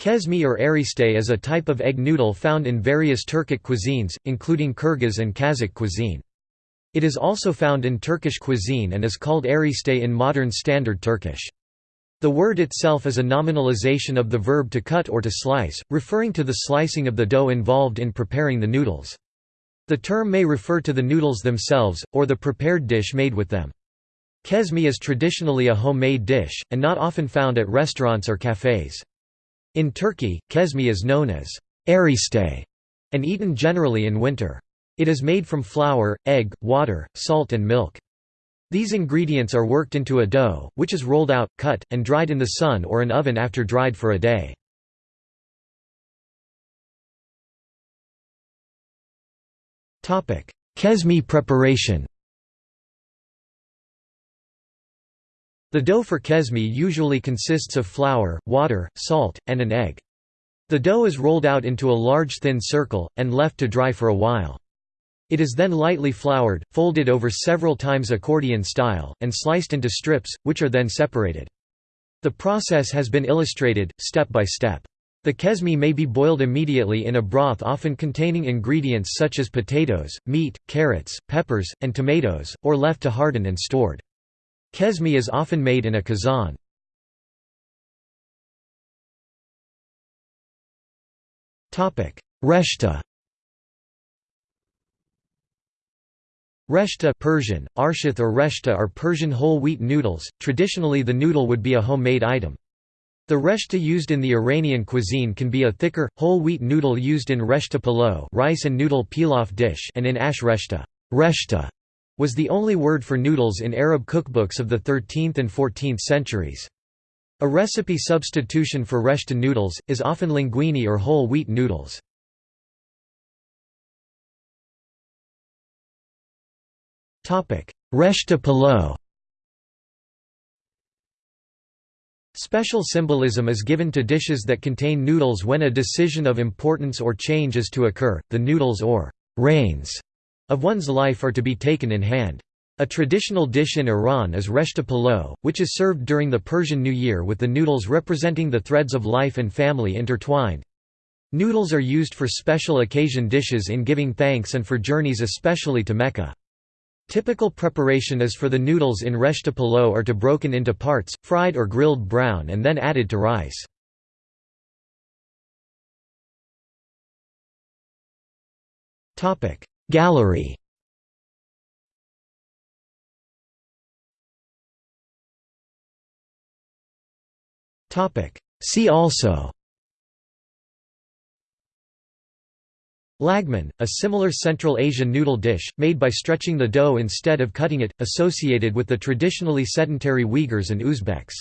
Kesme or erişte is a type of egg noodle found in various Turkic cuisines, including Kyrgyz and Kazakh cuisine. It is also found in Turkish cuisine and is called erişte in modern Standard Turkish. The word itself is a nominalization of the verb to cut or to slice, referring to the slicing of the dough involved in preparing the noodles. The term may refer to the noodles themselves, or the prepared dish made with them. Kesme is traditionally a homemade dish, and not often found at restaurants or cafes. In Turkey, kesme is known as erişte and eaten generally in winter. It is made from flour, egg, water, salt and milk. These ingredients are worked into a dough, which is rolled out, cut, and dried in the sun or an oven after dried for a day. Kesme preparation The dough for kesme usually consists of flour, water, salt, and an egg. The dough is rolled out into a large thin circle, and left to dry for a while. It is then lightly floured, folded over several times accordion style, and sliced into strips, which are then separated. The process has been illustrated, step by step. The kesme may be boiled immediately in a broth often containing ingredients such as potatoes, meat, carrots, peppers, and tomatoes, or left to harden and stored. Kesme is often made in a kazan. Reshta Reshta Persian, arshath or reshta are Persian whole wheat noodles, traditionally the noodle would be a homemade item. The reshta used in the Iranian cuisine can be a thicker, whole wheat noodle used in reshta palo rice and noodle pilaf dish and in ash reshta. reshta was the only word for noodles in Arab cookbooks of the 13th and 14th centuries. A recipe substitution for reshta noodles, is often linguine or whole wheat noodles. Reshta palo Special symbolism is given to dishes that contain noodles when a decision of importance or change is to occur, the noodles or reins of one's life are to be taken in hand. A traditional dish in Iran is reshta palo, which is served during the Persian New Year with the noodles representing the threads of life and family intertwined. Noodles are used for special occasion dishes in giving thanks and for journeys especially to Mecca. Typical preparation is for the noodles in reshta palo are to be broken into parts, fried or grilled brown and then added to rice. Gallery. See also. Lagman, a similar Central Asian noodle dish, made by stretching the dough instead of cutting it, associated with the traditionally sedentary Uyghurs and Uzbeks.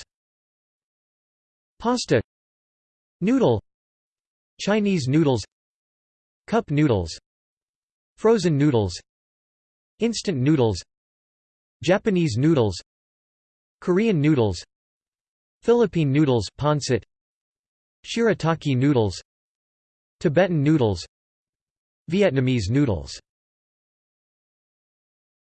Pasta. Noodle. Chinese noodles. Cup noodles Frozen noodles Instant noodles Japanese noodles Korean noodles Philippine noodles pancit Shirataki noodles Tibetan noodles Vietnamese noodles